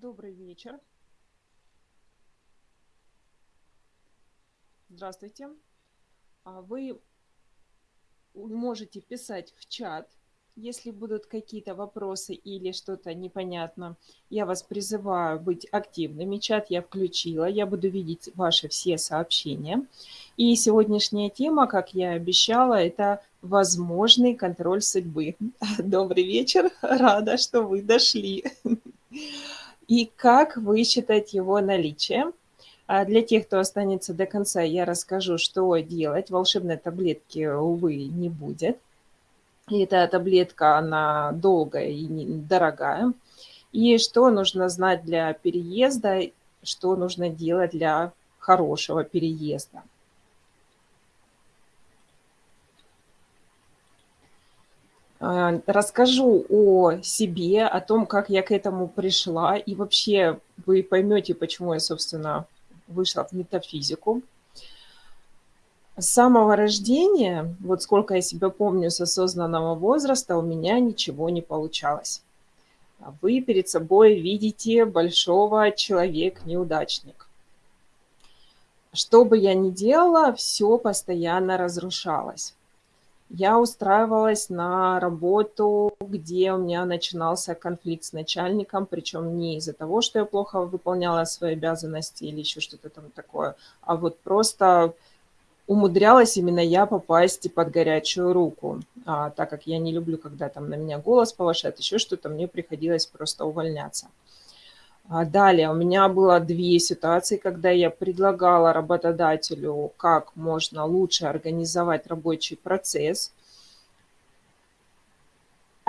Добрый вечер. Здравствуйте. А Вы можете писать в чат, если будут какие-то вопросы или что-то непонятно. Я вас призываю быть активными. Чат я включила, я буду видеть ваши все сообщения. И сегодняшняя тема, как я и обещала, это возможный контроль судьбы. Добрый вечер, рада, что вы дошли. И как высчитать его наличие. А для тех, кто останется до конца, я расскажу, что делать. Волшебной таблетки, увы, не будет. И эта таблетка, она долгая и дорогая. И что нужно знать для переезда, что нужно делать для хорошего переезда. Расскажу о себе, о том, как я к этому пришла, и вообще вы поймете, почему я, собственно, вышла в метафизику. С самого рождения, вот сколько я себя помню с осознанного возраста, у меня ничего не получалось. Вы перед собой видите большого человек-неудачник. Что бы я ни делала, все постоянно разрушалось. Я устраивалась на работу, где у меня начинался конфликт с начальником, причем не из-за того, что я плохо выполняла свои обязанности или еще что-то там такое, а вот просто умудрялась именно я попасть под горячую руку. А, так как я не люблю, когда там на меня голос повышает, еще что-то, мне приходилось просто увольняться. А далее у меня было две ситуации, когда я предлагала работодателю, как можно лучше организовать рабочий процесс –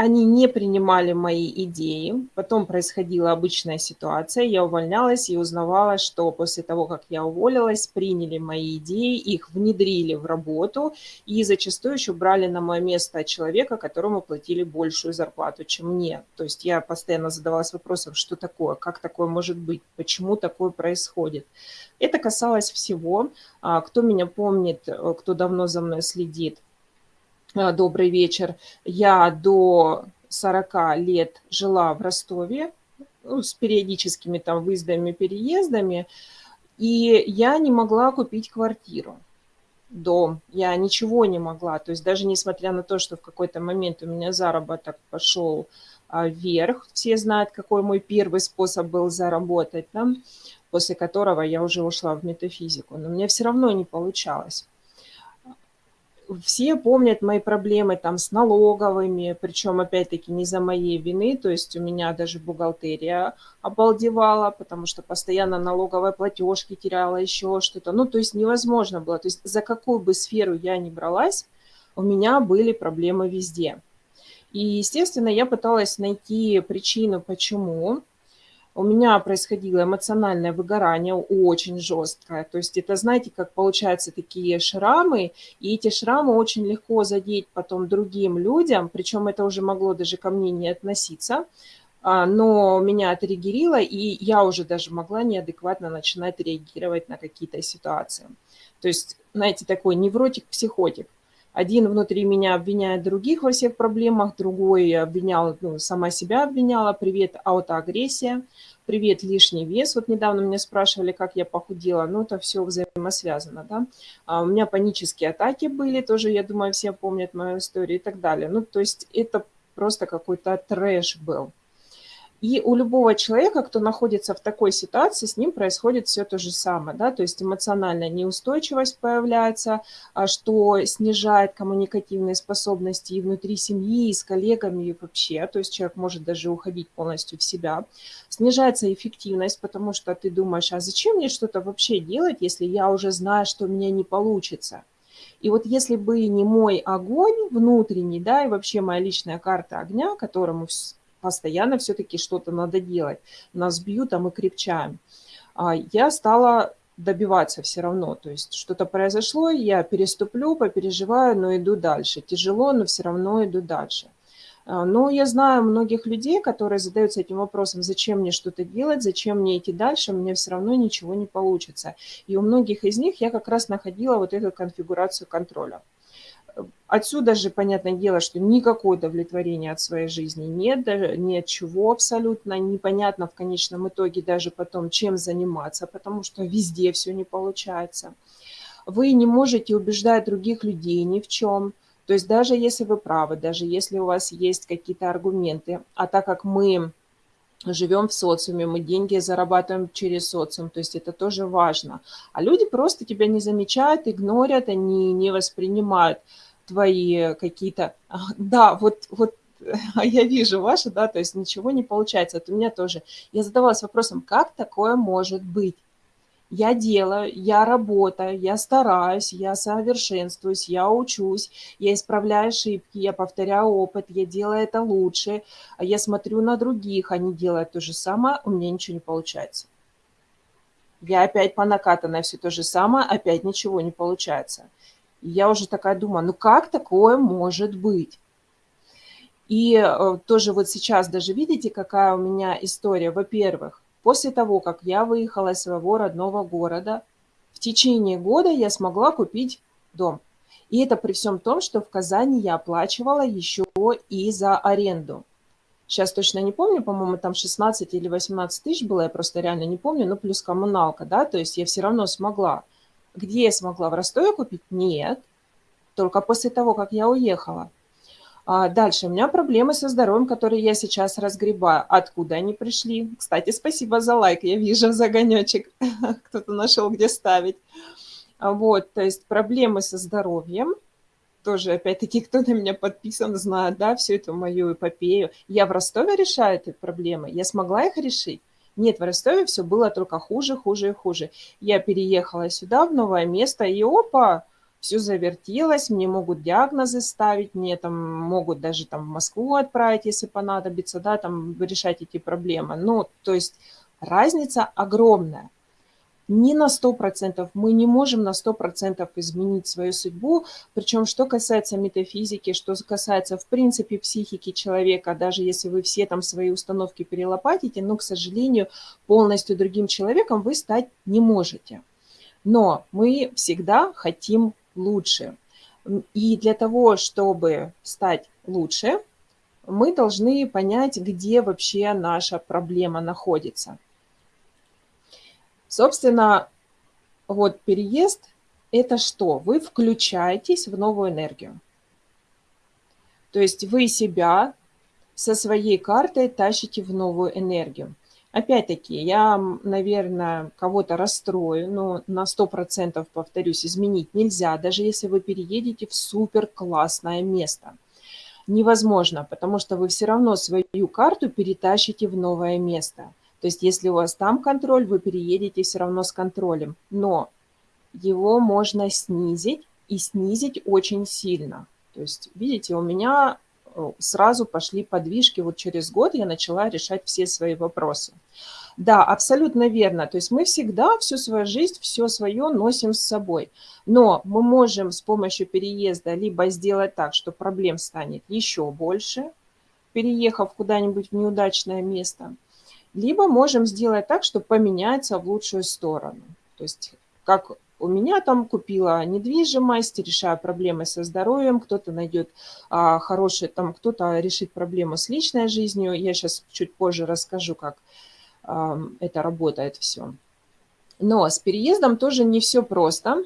они не принимали мои идеи. Потом происходила обычная ситуация. Я увольнялась и узнавала, что после того, как я уволилась, приняли мои идеи, их внедрили в работу и зачастую еще брали на мое место человека, которому платили большую зарплату, чем мне. То есть я постоянно задавалась вопросом, что такое, как такое может быть, почему такое происходит. Это касалось всего. А, кто меня помнит, э, кто давно за мной следит, добрый вечер. Я до 40 лет жила в Ростове ну, с периодическими там выездами, переездами, и я не могла купить квартиру, дом. Я ничего не могла. То есть даже несмотря на то, что в какой-то момент у меня заработок пошел а, вверх, все знают, какой мой первый способ был заработать, да, после которого я уже ушла в метафизику, но мне все равно не получалось все помнят мои проблемы там с налоговыми, причем опять-таки не за моей вины, то есть у меня даже бухгалтерия обалдевала, потому что постоянно налоговые платежки теряла, еще что-то. Ну, то есть невозможно было. То есть за какую бы сферу я ни бралась, у меня были проблемы везде. И, естественно, я пыталась найти причину, почему у меня происходило эмоциональное выгорание очень жесткое. То есть это, знаете, как получаются такие шрамы, и эти шрамы очень легко задеть потом другим людям, причем это уже могло даже ко мне не относиться, а, но меня отрегерило, и я уже даже могла неадекватно начинать реагировать на какие-то ситуации. То есть, знаете, такой невротик-психотик. Один внутри меня обвиняет других во всех проблемах, другой обвинял, ну, сама себя обвиняла, привет, аутоагрессия, привет, лишний вес. Вот недавно меня спрашивали, как я похудела, ну, это все взаимосвязано, да. А у меня панические атаки были, тоже, я думаю, все помнят мою историю и так далее. Ну, то есть это просто какой-то трэш был. И у любого человека, кто находится в такой ситуации, с ним происходит все то же самое. Да? То есть эмоциональная неустойчивость появляется, а, что снижает коммуникативные способности и внутри семьи, и с коллегами, и вообще. То есть человек может даже уходить полностью в себя. Снижается эффективность, потому что ты думаешь, а зачем мне что-то вообще делать, если я уже знаю, что у меня не получится. И вот если бы не мой огонь внутренний, да, и вообще моя личная карта огня, которому постоянно все-таки что-то надо делать. Нас бьют, а мы крепчаем. А я стала добиваться все равно. То есть что-то произошло, я переступлю, попереживаю, но иду дальше. Тяжело, но все равно иду дальше. А, но я знаю многих людей, которые задаются этим вопросом, зачем мне что-то делать, зачем мне идти дальше, у меня все равно ничего не получится. И у многих из них я как раз находила вот эту конфигурацию контроля Отсюда же, понятное дело, что никакого удовлетворения от своей жизни нет, даже ни от чего абсолютно, непонятно в конечном итоге даже потом, чем заниматься, потому что везде все не получается. Вы не можете убеждать других людей ни в чем, то есть даже если вы правы, даже если у вас есть какие-то аргументы, а так как мы живем в социуме, мы деньги зарабатываем через социум, то есть это тоже важно. А люди просто тебя не замечают, игнорят, они не воспринимают твои какие-то... Да, вот, вот я вижу ваши, да, то есть ничего не получается. Это у меня тоже. Я задавалась вопросом, как такое может быть? Я делаю, я работаю, я стараюсь, я совершенствуюсь, я учусь, я исправляю ошибки, я повторяю опыт, я делаю это лучше, а я смотрю на других, они делают то же самое, у меня ничего не получается. Я опять по накатанной все то же самое, опять ничего не получается. Я уже такая думаю, ну как такое может быть? И э, тоже вот сейчас даже видите, какая у меня история. Во-первых, после того, как я выехала из своего родного города, в течение года я смогла купить дом. И это при всем том, что в Казани я оплачивала еще и за аренду. Сейчас точно не помню, по-моему, там 16 или 18 тысяч было, я просто реально не помню, ну плюс коммуналка, да, то есть я все равно смогла. Где я смогла? В Ростове купить? Нет. Только после того, как я уехала. А дальше. У меня проблемы со здоровьем, которые я сейчас разгребаю. Откуда они пришли? Кстати, спасибо за лайк. Я вижу загонечек. Кто-то нашел, где ставить. А вот, то есть проблемы со здоровьем. Тоже, опять-таки, кто на меня подписан, знает, да, всю эту мою эпопею. Я в Ростове решаю эти проблемы. Я смогла их решить. Нет, в Ростове все было только хуже, хуже и хуже. Я переехала сюда, в новое место, и опа, все завертелось, мне могут диагнозы ставить, мне там могут даже там в Москву отправить, если понадобится, да, там решать эти проблемы. Ну, то есть разница огромная не на 100%. Мы не можем на 100% изменить свою судьбу. Причем, что касается метафизики, что касается, в принципе, психики человека, даже если вы все там свои установки перелопатите, но, к сожалению, полностью другим человеком вы стать не можете. Но мы всегда хотим лучше. И для того, чтобы стать лучше, мы должны понять, где вообще наша проблема находится. Собственно, вот переезд – это что? Вы включаетесь в новую энергию. То есть вы себя со своей картой тащите в новую энергию. Опять-таки, я, наверное, кого-то расстрою, но на 100% повторюсь, изменить нельзя, даже если вы переедете в супер классное место. Невозможно, потому что вы все равно свою карту перетащите в новое место. То есть если у вас там контроль, вы переедете все равно с контролем. Но его можно снизить и снизить очень сильно. То есть, видите, у меня э, сразу пошли подвижки. Вот через год я начала решать все свои вопросы. Да, абсолютно верно. То есть мы всегда всю свою жизнь, все свое носим с собой. Но мы можем с помощью переезда либо сделать так, что проблем станет еще больше, переехав куда-нибудь в неудачное место – либо можем сделать так, что поменяется в лучшую сторону. То есть как у меня там купила недвижимость, решаю проблемы со здоровьем, кто-то найдет а, хороший, там кто-то решит проблему с личной жизнью. Я сейчас чуть позже расскажу, как а, это работает все. Но с переездом тоже не все просто,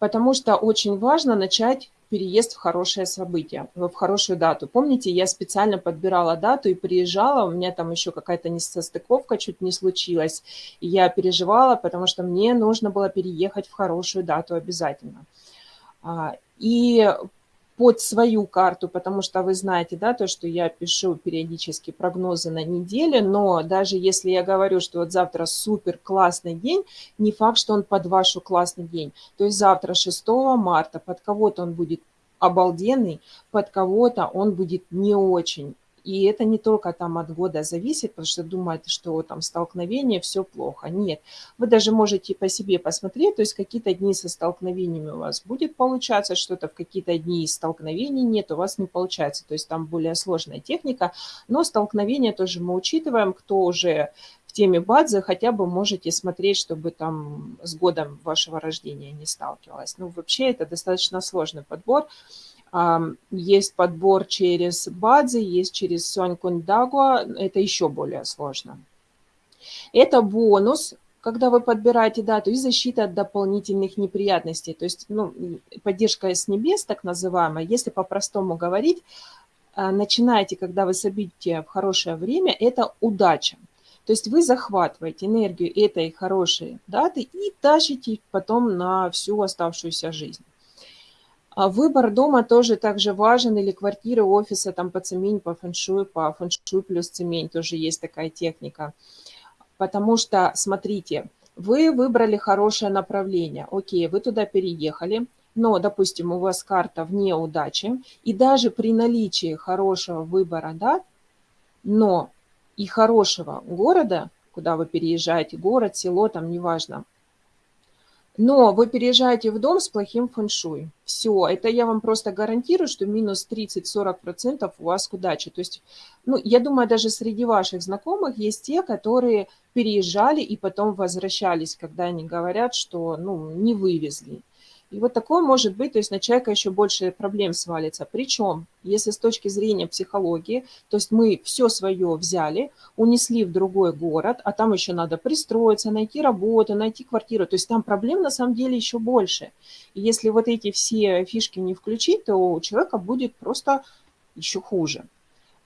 потому что очень важно начать переезд в хорошее событие, в хорошую дату. Помните, я специально подбирала дату и приезжала, у меня там еще какая-то несостыковка чуть не случилась, и я переживала, потому что мне нужно было переехать в хорошую дату обязательно. А, и под свою карту, потому что вы знаете, да, то, что я пишу периодически прогнозы на неделю, но даже если я говорю, что вот завтра супер классный день, не факт, что он под вашу классный день. То есть завтра 6 марта под кого-то он будет обалденный, под кого-то он будет не очень. И это не только там от года зависит, потому что думаете, что там столкновение, все плохо. Нет, вы даже можете по себе посмотреть, то есть какие-то дни со столкновениями у вас будет получаться что-то, в какие-то дни столкновений нет, у вас не получается. То есть там более сложная техника, но столкновения тоже мы учитываем, кто уже теме бадзи, хотя бы можете смотреть, чтобы там с годом вашего рождения не сталкивалась. Ну, вообще это достаточно сложный подбор. Есть подбор через бадзи, есть через Сюанькундагуа, это еще более сложно. Это бонус, когда вы подбираете дату, и защита от дополнительных неприятностей. То есть ну, поддержка с небес, так называемая, если по-простому говорить, а, начинаете, когда вы событие в хорошее время, это удача. То есть вы захватываете энергию этой хорошей даты и тащите потом на всю оставшуюся жизнь. А выбор дома тоже также важен, или квартиры, офиса, там по цемень, по фэншуй, по фэншуй плюс цемень тоже есть такая техника. Потому что, смотрите, вы выбрали хорошее направление, окей, вы туда переехали, но, допустим, у вас карта вне удачи, и даже при наличии хорошего выбора, да, но и хорошего города, куда вы переезжаете, город, село, там, неважно, но вы переезжаете в дом с плохим фэншуй. Все, это я вам просто гарантирую, что минус 30-40% у вас к удаче. То есть, ну, я думаю, даже среди ваших знакомых есть те, которые переезжали и потом возвращались, когда они говорят, что, ну, не вывезли. И вот такое может быть, то есть на человека еще больше проблем свалится. Причем, если с точки зрения психологии, то есть мы все свое взяли, унесли в другой город, а там еще надо пристроиться, найти работу, найти квартиру. То есть там проблем на самом деле еще больше. И если вот эти все фишки не включить, то у человека будет просто еще хуже.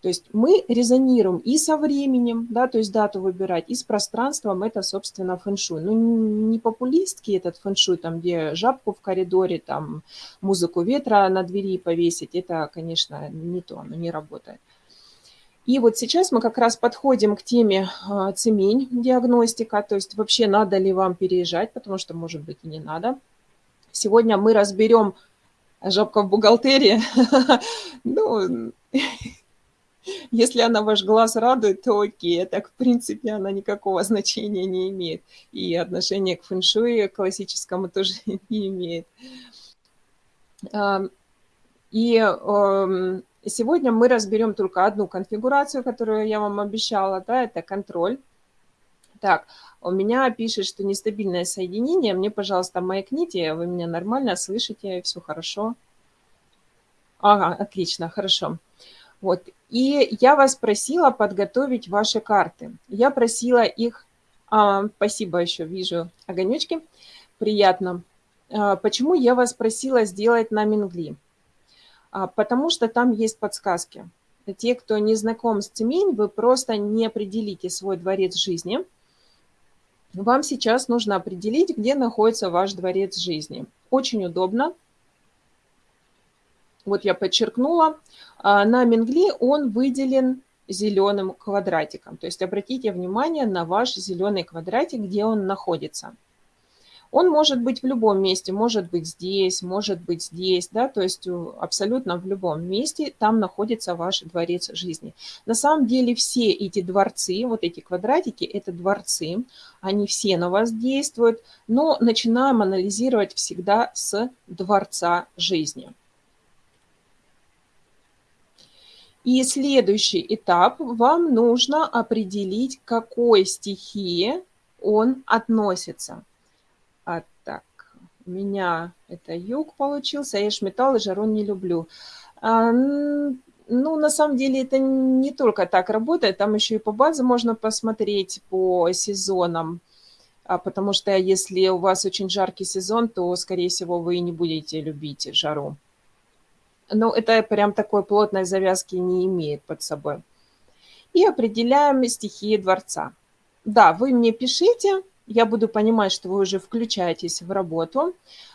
То есть мы резонируем и со временем, да, то есть дату выбирать, и с пространством, это, собственно, фэншуй. Ну, не популистский этот фэншуй, там, где жабку в коридоре, там, музыку ветра на двери повесить, это, конечно, не то, оно не работает. И вот сейчас мы как раз подходим к теме а, цемень, диагностика, то есть вообще надо ли вам переезжать, потому что, может быть, и не надо. Сегодня мы разберем жабка в бухгалтерии. Ну, Если она ваш глаз радует, то окей, так в принципе она никакого значения не имеет. И отношение к фэншуи классическому тоже не имеет. И эм, сегодня мы разберем только одну конфигурацию, которую я вам обещала, да, это контроль. Так, у меня пишет, что нестабильное соединение. Мне, пожалуйста, маякните, вы меня нормально слышите, все хорошо. Ага, отлично, хорошо. Вот. И я вас просила подготовить ваши карты. Я просила их, а, спасибо еще, вижу огонечки, приятно. А, почему я вас просила сделать на Мингли? А, потому что там есть подсказки. Те, кто не знаком с Тюмень, вы просто не определите свой дворец жизни. Вам сейчас нужно определить, где находится ваш дворец жизни. Очень удобно вот я подчеркнула, а, на Менгли он выделен зеленым квадратиком. То есть обратите внимание на ваш зеленый квадратик, где он находится. Он может быть в любом месте, может быть здесь, может быть здесь, да, то есть абсолютно в любом месте там находится ваш дворец жизни. На самом деле все эти дворцы, вот эти квадратики, это дворцы, они все на вас действуют, но начинаем анализировать всегда с дворца жизни. И следующий этап, вам нужно определить, к какой стихии он относится. А, так, у меня это юг получился, я ж металл и жару не люблю. А, ну, на самом деле это не только так работает, там еще и по базе можно посмотреть по сезонам. А потому что если у вас очень жаркий сезон, то, скорее всего, вы не будете любить жару. Но это прям такой плотной завязки не имеет под собой. И определяем стихии дворца. Да, вы мне пишите, я буду понимать, что вы уже включаетесь в работу.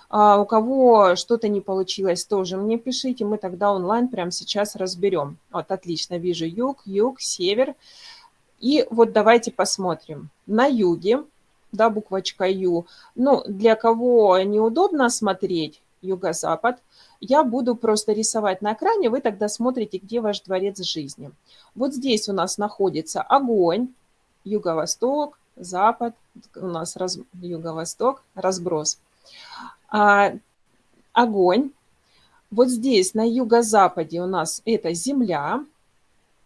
А у кого что-то не получилось, тоже мне пишите, мы тогда онлайн прямо сейчас разберем. Вот, отлично, вижу юг, юг, север. И вот давайте посмотрим. На юге, да, буквочка Ю, ну, для кого неудобно смотреть, юго-запад – я буду просто рисовать на экране, вы тогда смотрите, где ваш дворец жизни. Вот здесь у нас находится огонь, юго-восток, запад, у нас раз, юго-восток, разброс. А, огонь. Вот здесь на юго-западе у нас это земля.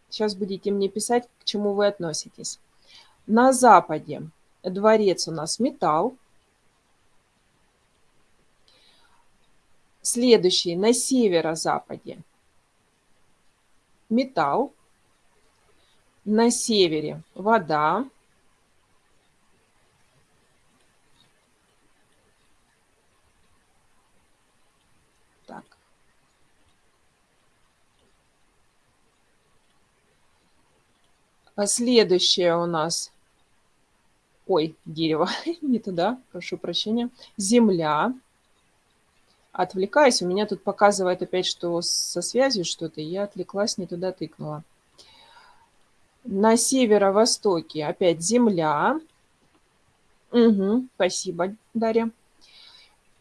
Сейчас будете мне писать, к чему вы относитесь. На западе дворец у нас металл. Следующий на северо-западе металл. На севере вода. Так. А следующее у нас, ой, дерево, не туда, прошу прощения, земля. Отвлекаюсь, у меня тут показывает опять, что со связью что-то, я отвлеклась, не туда тыкнула. На северо-востоке опять земля. Угу, спасибо, Дарья.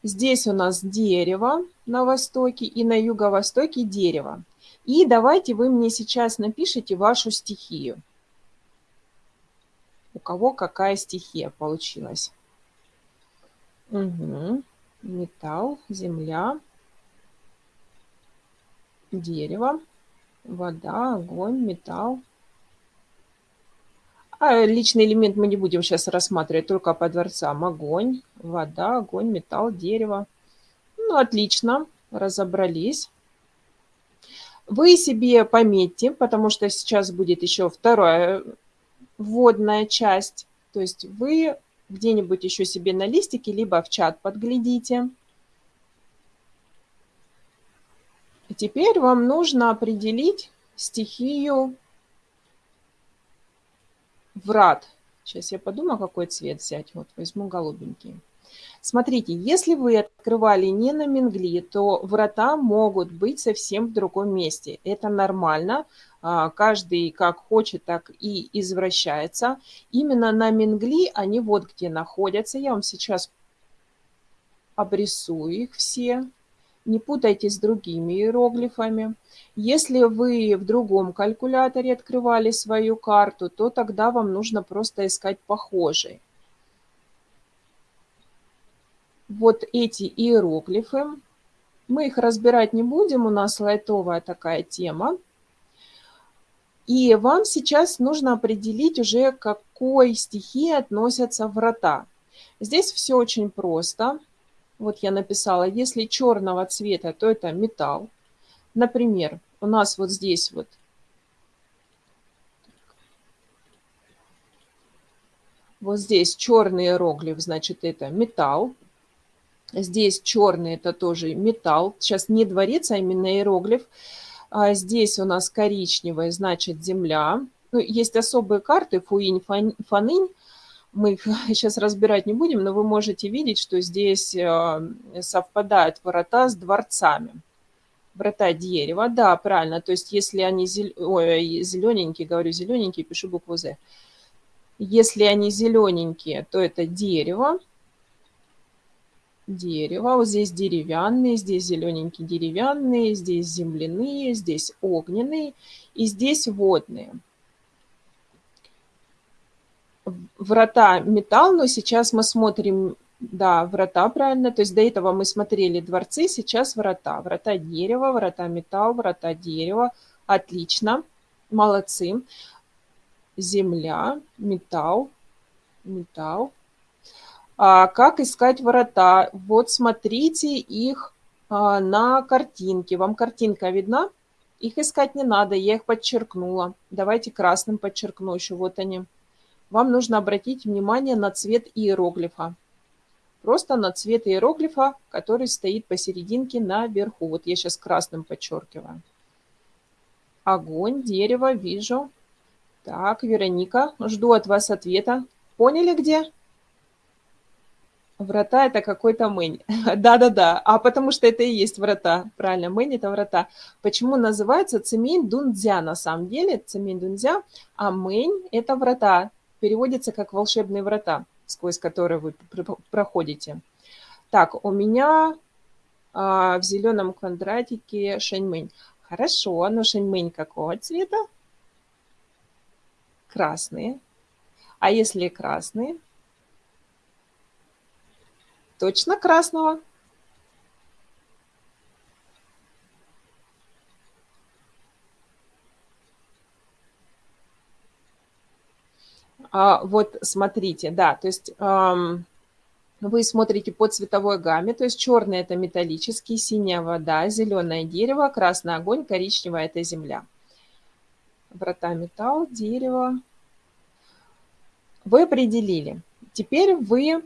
Здесь у нас дерево на востоке и на юго-востоке дерево. И давайте вы мне сейчас напишите вашу стихию. У кого какая стихия получилась. Угу. Металл, земля, дерево, вода, огонь, металл, а личный элемент мы не будем сейчас рассматривать, только по дворцам. Огонь, вода, огонь, металл, дерево. Ну, отлично, разобрались. Вы себе пометьте, потому что сейчас будет еще вторая вводная часть. То есть вы где-нибудь еще себе на листике, либо в чат подглядите. Теперь вам нужно определить стихию врат. Сейчас я подумаю, какой цвет взять. Вот возьму голубенький. Смотрите, если вы открывали не на Мингли, то врата могут быть совсем в другом месте. Это нормально. А, каждый как хочет, так и извращается. Именно на Мингли они вот где находятся. Я вам сейчас обрисую их все. Не путайте с другими иероглифами. Если вы в другом калькуляторе открывали свою карту, то тогда вам нужно просто искать похожие. Вот эти иероглифы. Мы их разбирать не будем, у нас лайтовая такая тема. И вам сейчас нужно определить уже, к какой стихии относятся врата. Здесь все очень просто. Вот я написала, если черного цвета, то это металл. Например, у нас вот здесь вот Вот здесь черный иероглиф, значит, это металл. Здесь черный, это тоже металл. Сейчас не дворец, а именно иероглиф. А здесь у нас коричневый, значит, земля. Ну, есть особые карты, фуинь, фанынь мы их сейчас разбирать не будем, но вы можете видеть, что здесь э, совпадают ворота с дворцами. Врата дерева, да, правильно. То есть если они зел... Ой, зелененькие, говорю зелененькие, пишу букву «З». Если они зелененькие, то это дерево. Дерево. Вот здесь деревянные, здесь зелененькие деревянные, здесь земляные, здесь огненные и здесь водные врата металл, но сейчас мы смотрим, да, врата правильно, то есть до этого мы смотрели дворцы, сейчас врата. Врата дерева, врата металл, врата дерева. Отлично, молодцы. Земля, металл, металл. А как искать врата? Вот смотрите их а, на картинке. Вам картинка видна? Их искать не надо, я их подчеркнула. Давайте красным подчеркну еще, вот они вам нужно обратить внимание на цвет иероглифа. Просто на цвет иероглифа, который стоит посерединке наверху. Вот я сейчас красным подчеркиваю. Огонь, дерево, вижу. Так, Вероника, жду от вас ответа. Поняли где? Врата – это какой-то мэнь. Да-да-да, а потому что это и есть врата. Правильно, мэнь – это врата. Почему называется цемень дунцзя на самом деле? Цемень дунцзя, а мэнь – это врата переводится как волшебные врата, сквозь которые вы проходите. Так, у меня а, в зеленом квадратике шэньмэнь. Хорошо, но шэньмэнь какого цвета? Красные. А если красные? Точно красного. А, вот смотрите, да, то есть ам, вы смотрите по цветовой гамме, то есть черный– это металлический, синяя вода, зеленое дерево, красный огонь, коричневая– это земля. Врата металл, дерево. Вы определили. Теперь вы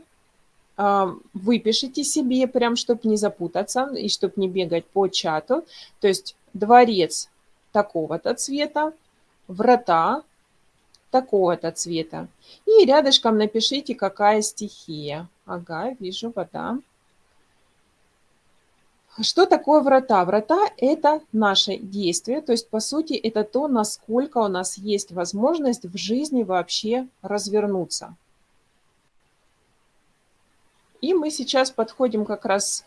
выпишите себе, прям чтобы не запутаться и чтобы не бегать по чату. То есть дворец такого-то цвета, врата такого-то цвета. И рядышком напишите, какая стихия. Ага, вижу, вода. Что такое врата? Врата – это наше действие, то есть, по сути, это то, насколько у нас есть возможность в жизни вообще развернуться. И мы сейчас подходим как раз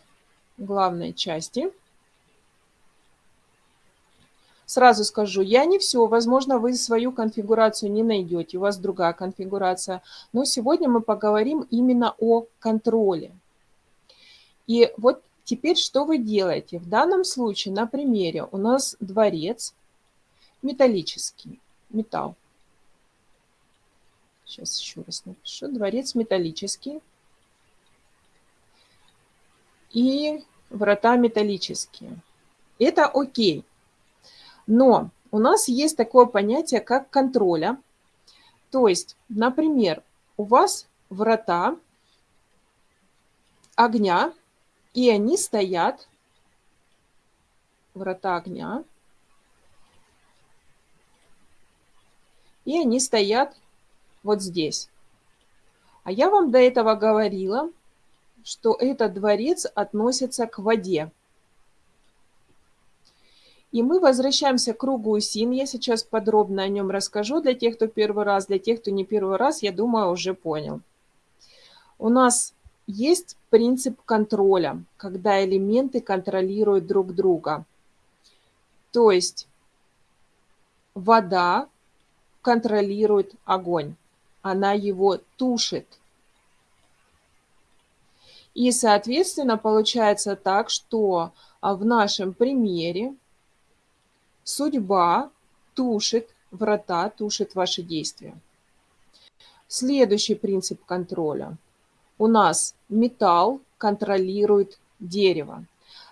к главной части – Сразу скажу, я не все, возможно, вы свою конфигурацию не найдете, у вас другая конфигурация, но сегодня мы поговорим именно о контроле. И вот теперь что вы делаете? В данном случае на примере у нас дворец металлический, металл. Сейчас еще раз напишу. Дворец металлический. И врата металлические. Это окей. Но у нас есть такое понятие, как контроля. То есть, например, у вас врата огня, и они стоят, врата огня, и они стоят вот здесь. А я вам до этого говорила, что этот дворец относится к воде. И мы возвращаемся к кругу СИН. Я сейчас подробно о нем расскажу для тех, кто первый раз. Для тех, кто не первый раз, я думаю, уже понял. У нас есть принцип контроля, когда элементы контролируют друг друга. То есть вода контролирует огонь, она его тушит. И, соответственно, получается так, что а, в нашем примере Судьба тушит врата, тушит ваши действия. Следующий принцип контроля. У нас металл контролирует дерево.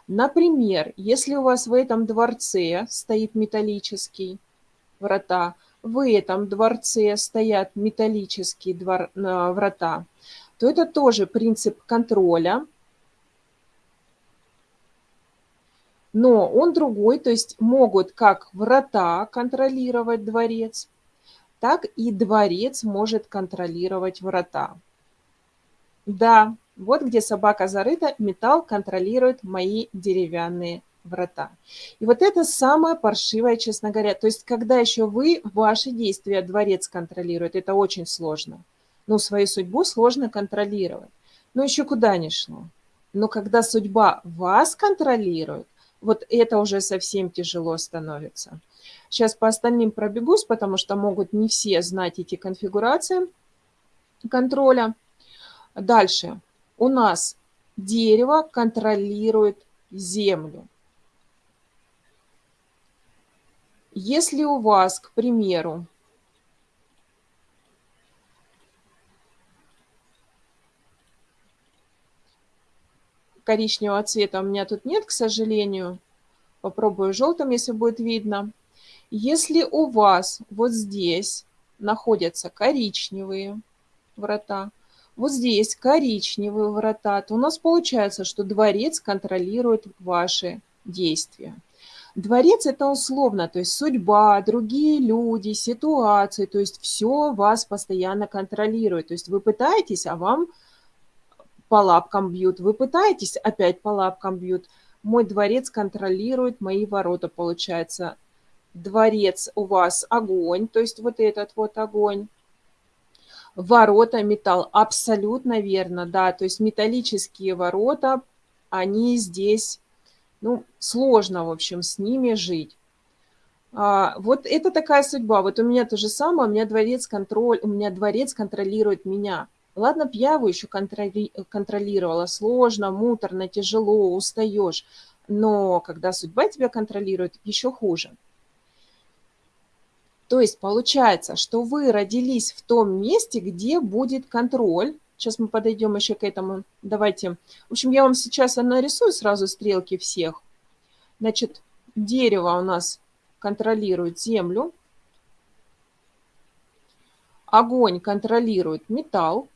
Например, если у вас в этом дворце стоит металлический врата, в этом дворце стоят металлические двор, э, врата, то это тоже принцип контроля но он другой, то есть могут как врата контролировать дворец, так и дворец может контролировать врата. Да, вот где собака зарыта, металл контролирует мои деревянные врата. И вот это самое паршивое, честно говоря. То есть, когда еще вы, ваши действия дворец контролирует, это очень сложно. Ну, свою судьбу сложно контролировать. Но еще куда ни шло. Но когда судьба вас контролирует, вот это уже совсем тяжело становится. Сейчас по остальным пробегусь, потому что могут не все знать эти конфигурации контроля. Дальше. У нас дерево контролирует землю. Если у вас, к примеру, коричневого цвета у меня тут нет, к сожалению. Попробую желтым, если будет видно. Если у вас вот здесь находятся коричневые врата, вот здесь коричневые врата, то у нас получается, что дворец контролирует ваши действия. Дворец – это условно, то есть судьба, другие люди, ситуации, то есть все вас постоянно контролирует. То есть вы пытаетесь, а вам по лапкам бьют. Вы пытаетесь, опять по лапкам бьют. Мой дворец контролирует мои ворота, получается. Дворец у вас огонь, то есть вот этот вот огонь. Ворота металл, абсолютно верно, да, то есть металлические ворота, они здесь, ну, сложно, в общем, с ними жить. А, вот это такая судьба. Вот у меня то же самое, у меня дворец контроль, у меня дворец контролирует меня. Ладно, б я его еще контроли контролировала. Сложно, муторно, тяжело, устаешь. Но когда судьба тебя контролирует, еще хуже. То есть получается, что вы родились в том месте, где будет контроль. Сейчас мы подойдем еще к этому. Давайте. В общем, я вам сейчас нарисую сразу стрелки всех. Значит, дерево у нас контролирует землю. Огонь контролирует металл.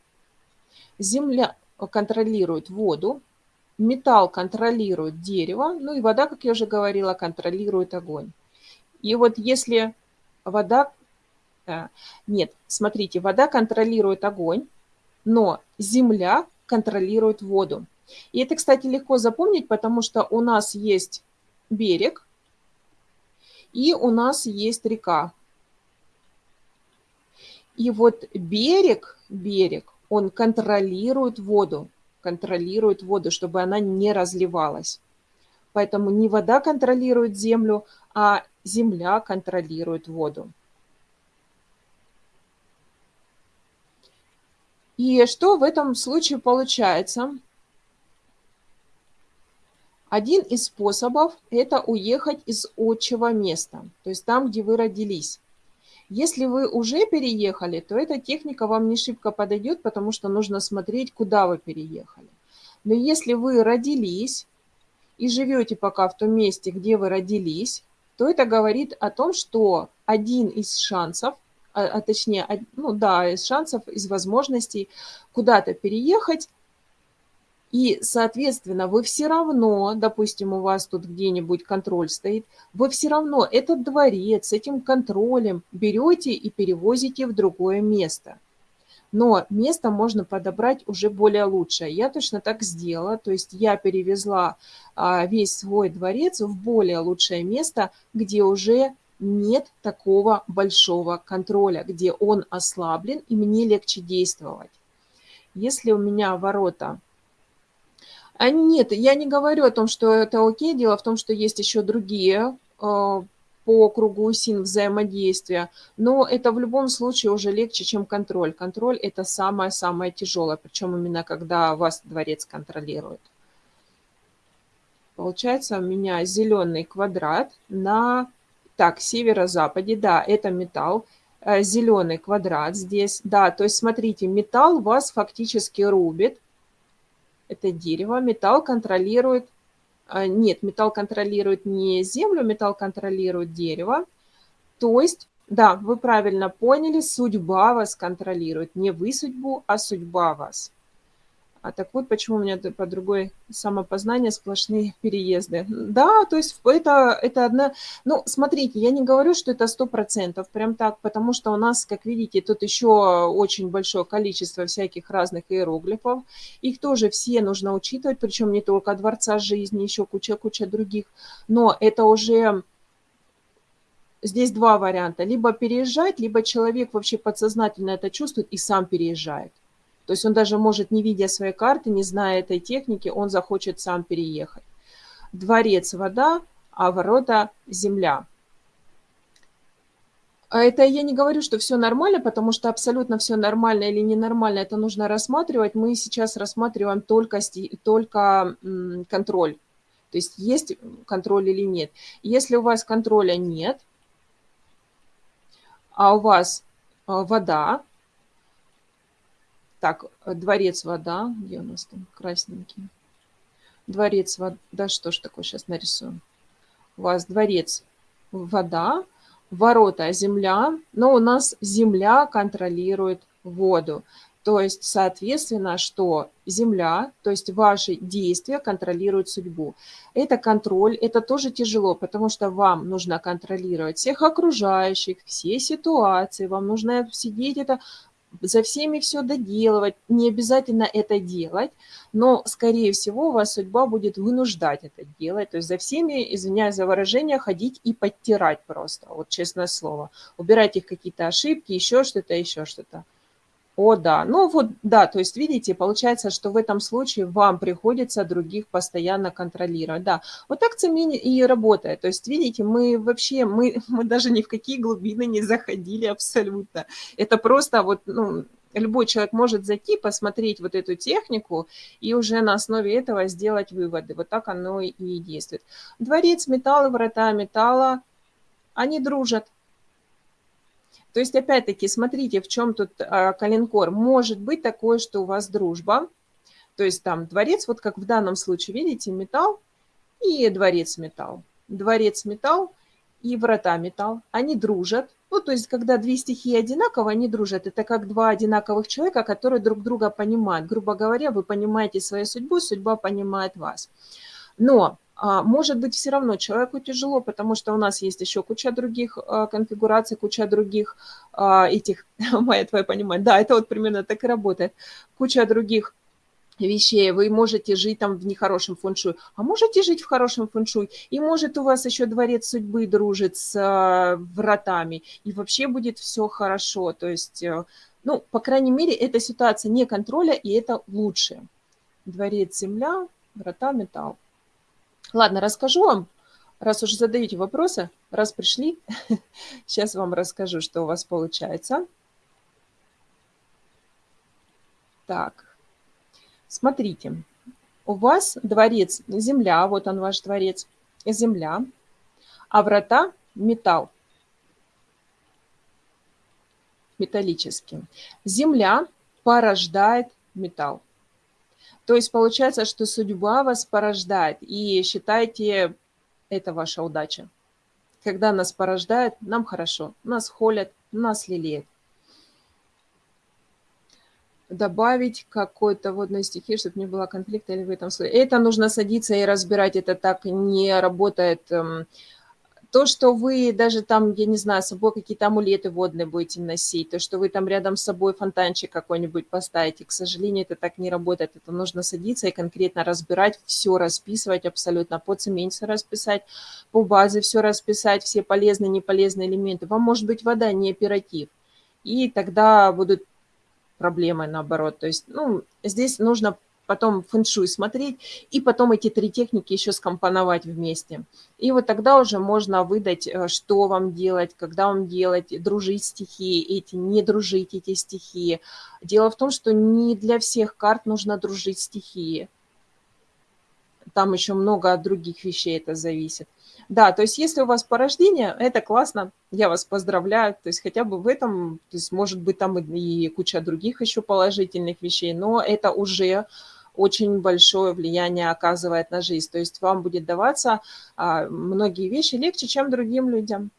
Земля контролирует воду. Металл контролирует дерево. Ну и вода, как я уже говорила, контролирует огонь. И вот если вода... Нет, смотрите, вода контролирует огонь, но земля контролирует воду. И это, кстати, легко запомнить, потому что у нас есть берег и у нас есть река. И вот берег, берег, он контролирует воду, контролирует воду, чтобы она не разливалась. Поэтому не вода контролирует землю, а земля контролирует воду. И что в этом случае получается? Один из способов – это уехать из отчего места, то есть там, где вы родились. Если вы уже переехали, то эта техника вам не шибко подойдет, потому что нужно смотреть, куда вы переехали. Но если вы родились и живете пока в том месте, где вы родились, то это говорит о том, что один из шансов, а, а точнее, ну да, из шансов, из возможностей куда-то переехать, и, соответственно, вы все равно, допустим, у вас тут где-нибудь контроль стоит, вы все равно этот дворец с этим контролем берете и перевозите в другое место но место можно подобрать уже более лучшее. Я точно так сделала, то есть я перевезла а, весь свой дворец в более лучшее место, где уже нет такого большого контроля, где он ослаблен и мне легче действовать. Если у меня ворота... А нет, я не говорю о том, что это окей, дело в том, что есть еще другие а, по кругу СИН взаимодействия, но это в любом случае уже легче, чем контроль. Контроль – это самое-самое тяжелое, причем именно когда вас дворец контролирует. Получается у меня зеленый квадрат на, так, северо-западе, да, это металл, э, зеленый квадрат здесь, да, то есть смотрите, металл вас фактически рубит, это дерево, металл контролирует а, нет, металл контролирует не землю, металл контролирует дерево. То есть, да, вы правильно поняли, судьба вас контролирует. Не вы судьбу, а судьба вас. А так вот, почему у меня по другой самопознание сплошные переезды. Да, то есть это, это одна... Ну, смотрите, я не говорю, что это сто процентов, прям так, потому что у нас, как видите, тут еще очень большое количество всяких разных иероглифов. Их тоже все нужно учитывать, причем не только Дворца жизни, еще куча-куча других. Но это уже... Здесь два варианта. Либо переезжать, либо человек вообще подсознательно это чувствует и сам переезжает. То есть он даже может, не видя своей карты, не зная этой техники, он захочет сам переехать. Дворец – вода, а ворота – земля. А это я не говорю, что все нормально, потому что абсолютно все нормально или ненормально, это нужно рассматривать. Мы сейчас рассматриваем только, только контроль. То есть есть контроль или нет. Если у вас контроля нет, а у вас а, вода, так, э, дворец вода. Где у нас там красненький? Дворец вода. Что ж такое сейчас нарисуем? У вас дворец вода, ворота земля, но у нас земля контролирует воду. То есть, соответственно, что Земля, то есть ваши действия контролируют судьбу. Это контроль, это тоже тяжело, потому что вам нужно контролировать всех окружающих, все ситуации, вам нужно сидеть это за всеми все доделывать. Не обязательно это делать, но, скорее всего, вас судьба будет вынуждать это делать. То есть за всеми, извиняюсь за выражение, ходить и подтирать просто, вот честное слово. Убирать их какие-то ошибки, еще что-то, еще что-то. О, да. Ну вот, да, то есть, видите, получается, что в этом случае вам приходится других постоянно контролировать. Да, вот так цемень и работает. То есть, видите, мы вообще, мы, мы даже ни в какие глубины не заходили абсолютно. Это просто вот, ну, любой человек может зайти, посмотреть вот эту технику и уже на основе этого сделать выводы. Вот так оно и действует. Дворец металла, врата металла, они дружат. То есть, опять-таки, смотрите, в чем тут а, калинкор. Может быть такое, что у вас дружба, то есть там дворец, вот как в данном случае, видите, металл и дворец металл. Дворец металл и врата металл. Они дружат. Ну, то есть, когда две стихии одинаково, они дружат. Это как два одинаковых человека, которые друг друга понимают. Грубо говоря, вы понимаете свою судьбу, судьба понимает вас. Но может быть, все равно человеку тяжело, потому что у нас есть еще куча других а, конфигураций, куча других а, этих, моя твоя понимает, да, это вот примерно так и работает, куча других вещей, вы можете жить там в нехорошем фэншуй, а можете жить в хорошем фэншуй, и может у вас еще дворец судьбы дружит с вратами, и вообще будет все хорошо, то есть, э, ну, по крайней мере, эта ситуация не контроля, и это лучше. Дворец земля, врата металл. Ладно, расскажу вам, раз уже задаете вопросы, раз пришли, сейчас вам расскажу, что у вас получается. Так, смотрите, у вас дворец земля, вот он ваш дворец, земля, а врата металл, металлический. Земля порождает металл. То есть получается, что судьба вас порождает, и считайте, это ваша удача. Когда нас порождает, нам хорошо, нас холят, нас лелеют. Добавить какой-то водной стихии, чтобы не было конфликта или в этом случае. Это нужно садиться и разбирать, это так не работает эм, то, что вы даже там, я не знаю, с собой какие-то амулеты водные будете носить, то, что вы там рядом с собой фонтанчик какой-нибудь поставите, к сожалению, это так не работает. Это нужно садиться и конкретно разбирать, все расписывать абсолютно, по цементе расписать, по базе все расписать, все полезные, неполезные элементы. Вам может быть вода не оператив. И тогда будут проблемы наоборот. То есть, ну, здесь нужно потом фэншуй смотреть, и потом эти три техники еще скомпоновать вместе. И вот тогда уже можно выдать, э, что вам делать, когда вам делать, дружить стихии эти, не дружить эти стихии. Дело в том, что не для всех карт нужно дружить стихии. Там еще много от других вещей это зависит. Да, то есть если у вас порождение, это классно, я вас поздравляю, то есть хотя бы в этом, то есть может быть там и куча других еще положительных вещей, но это уже очень большое влияние оказывает на жизнь. То есть вам будет даваться а, многие вещи легче, чем другим людям.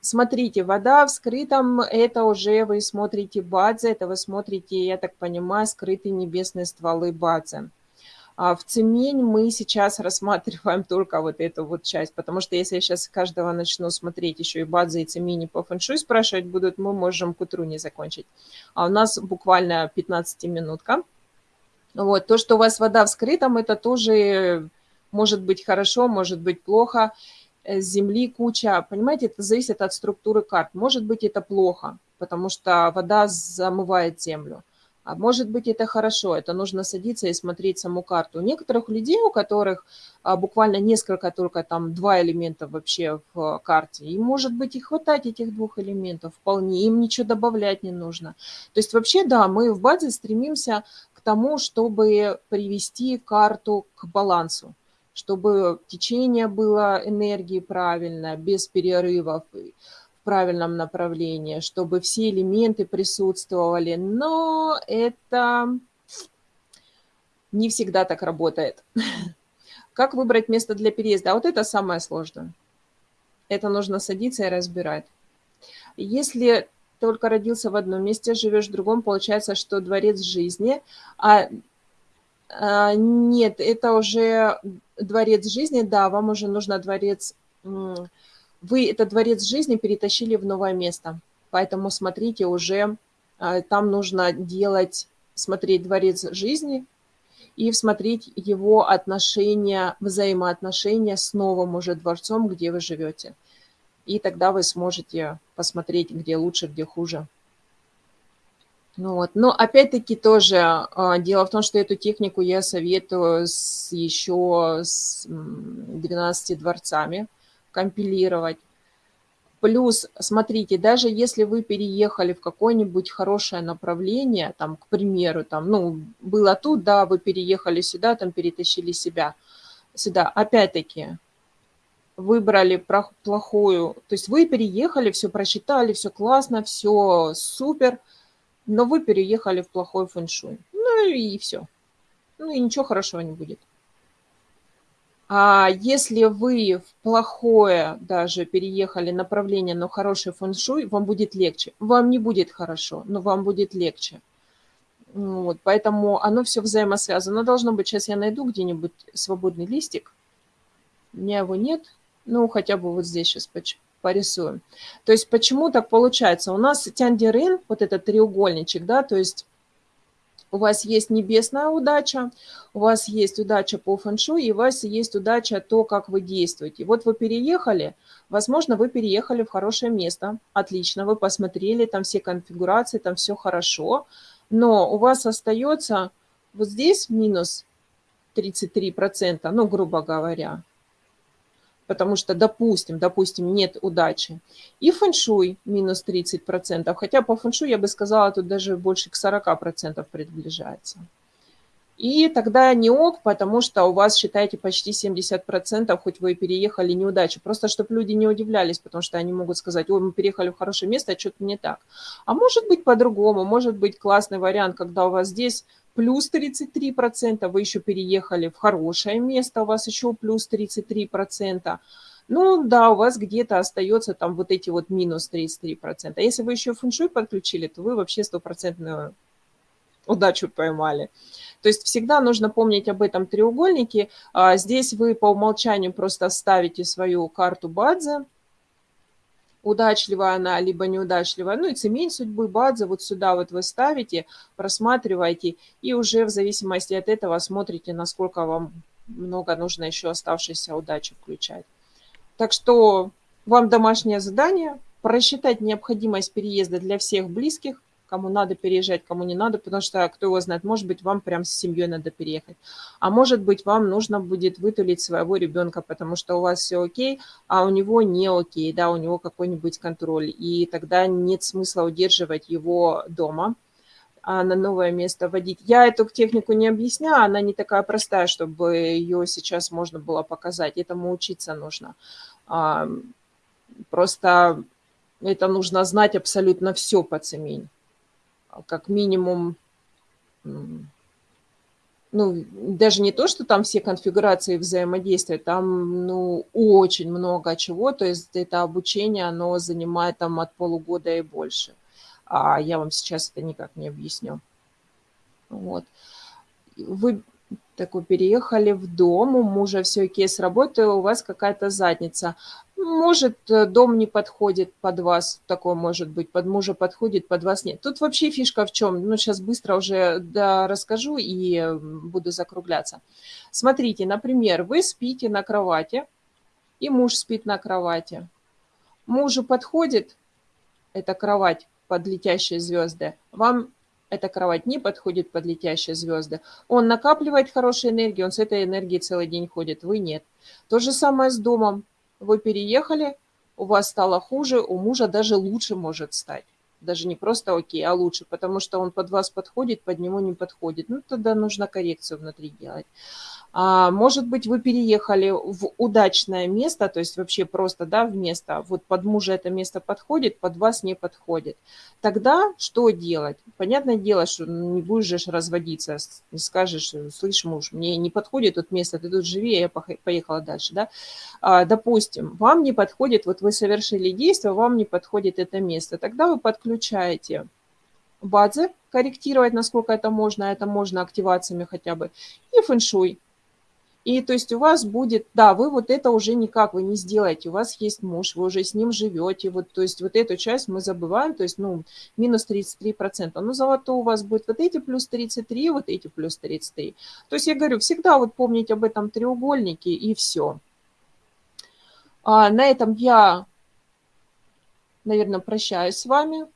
Смотрите, вода в скрытом, это уже вы смотрите бадзе, это вы смотрите, я так понимаю, скрытые небесные стволы бадзе. А в цемень мы сейчас рассматриваем только вот эту вот часть, потому что если я сейчас каждого начну смотреть еще и бадзе, и цемени по фэншуй спрашивать будут, мы можем к утру не закончить. А у нас буквально 15-минутка. Вот. То, что у вас вода в скрытом, это тоже может быть хорошо, может быть плохо. Э, земли куча, понимаете, это зависит от структуры карт. Может быть это плохо, потому что вода замывает землю. А может быть, это хорошо, это нужно садиться и смотреть саму карту. У некоторых людей, у которых а, буквально несколько, только там два элемента вообще в карте, им может быть и хватать этих двух элементов вполне, им ничего добавлять не нужно. То есть вообще, да, мы в базе стремимся к тому, чтобы привести карту к балансу чтобы течение было энергии правильно, без перерывов, правильном направлении, чтобы все элементы присутствовали, но это не всегда так работает. Как выбрать место для переезда? А вот это самое сложное. Это нужно садиться и разбирать. Если только родился в одном месте, живешь в другом, получается, что дворец жизни, а, а нет, это уже дворец жизни, да, вам уже нужно дворец вы этот дворец жизни перетащили в новое место. Поэтому смотрите, уже а, там нужно делать, смотреть дворец жизни и смотреть его отношения, взаимоотношения с новым уже дворцом, где вы живете. И тогда вы сможете посмотреть, где лучше, где хуже. Ну вот. Но опять-таки тоже а, дело в том, что эту технику я советую с, еще с 12 дворцами компилировать. Плюс, смотрите, даже если вы переехали в какое-нибудь хорошее направление, там, к примеру, там, ну, было тут, да, вы переехали сюда, там, перетащили себя сюда. Опять-таки, выбрали плохую, то есть вы переехали, все просчитали, все классно, все супер, но вы переехали в плохой фэншуй. Ну и все. Ну и ничего хорошего не будет. А если вы в плохое даже переехали направление, но хороший фэншуй, вам будет легче. Вам не будет хорошо, но вам будет легче. Вот, поэтому оно все взаимосвязано. Должно быть, сейчас я найду где-нибудь свободный листик. У меня его нет. Ну, хотя бы вот здесь сейчас порисуем. То есть почему так получается? У нас тяндерин, вот этот треугольничек, да, то есть у вас есть небесная удача, у вас есть удача по фэншу, и у вас есть удача то, как вы действуете. Вот вы переехали, возможно, вы переехали в хорошее место, отлично, вы посмотрели, там все конфигурации, там все хорошо, но у вас остается вот здесь минус 33%, ну, грубо говоря, потому что, допустим, допустим, нет удачи. И фэншуй минус 30%, хотя по фэншуй, я бы сказала, тут даже больше к 40% приближается. И тогда не ок, потому что у вас, считайте, почти 70%, хоть вы и переехали, неудача. Просто, чтобы люди не удивлялись, потому что они могут сказать, ой, мы переехали в хорошее место, а что-то не так. А может быть по-другому, может быть классный вариант, когда у вас здесь плюс 33%, вы еще переехали в хорошее место, у вас еще плюс 33%. Ну да, у вас где-то остается там вот эти вот минус 33%. А если вы еще фэншуй подключили, то вы вообще стопроцентную удачу поймали. То есть всегда нужно помнить об этом треугольнике. А здесь вы по умолчанию просто ставите свою карту Бадзе, удачливая она, либо неудачливая. Ну и цемень судьбы Бадзе вот сюда вот вы ставите, просматриваете, и уже в зависимости от этого смотрите, насколько вам много нужно еще оставшейся удачи включать. Так что вам домашнее задание – просчитать необходимость переезда для всех близких, кому надо переезжать, кому не надо, потому что, кто его знает, может быть, вам прям с семьей надо переехать. А может быть, вам нужно будет вытулить своего ребенка, потому что у вас все окей, а у него не окей, да, у него какой-нибудь контроль. И тогда нет смысла удерживать его дома, а на новое место водить. Я эту технику не объясняю, она не такая простая, чтобы ее сейчас можно было показать. Этому учиться нужно. Просто это нужно знать абсолютно все по цемень как минимум, ну, даже не то, что там все конфигурации взаимодействия, там, ну, очень много чего, то есть это обучение, оно занимает там от полугода и больше. А я вам сейчас это никак не объясню. Вот. Вы такой переехали в дом, у мужа все окей с работы, у вас какая-то задница. Может, э, дом не подходит под вас, такое может быть, под мужа подходит, под вас нет. Тут вообще фишка в чем? Ну, сейчас быстро уже да, расскажу и буду закругляться. Смотрите, например, вы спите на кровати, и муж спит на кровати. Мужу подходит эта кровать под летящие звезды, вам эта кровать не подходит под летящие звезды. Он накапливает хорошую энергию, он с этой энергией целый день ходит, вы нет. То же самое с домом вы переехали, у вас стало хуже, у мужа даже лучше может стать. Даже не просто окей, а лучше, потому что он под вас подходит, под него не подходит. Ну, тогда нужно коррекцию внутри делать. А, может быть, вы переехали в удачное место, то есть вообще просто, да, в место, вот под мужа это место подходит, под вас не подходит. Тогда что делать? Понятное дело, что не будешь же разводиться, не скажешь, слышь, муж, мне не подходит тут место, ты тут живи, я поехала дальше, да. А, допустим, вам не подходит, вот вы совершили действие, вам не подходит это место, тогда вы подключаете базы, корректировать, насколько это можно, это можно активациями хотя бы, и фэншуй и то есть у вас будет, да, вы вот это уже никак вы не сделаете, у вас есть муж, вы уже с ним живете, вот, то есть вот эту часть мы забываем, то есть, ну, минус 33%, но зато у вас будет вот эти плюс 33, вот эти плюс 33. То есть я говорю, всегда вот помнить об этом треугольнике и все. А на этом я, наверное, прощаюсь с вами.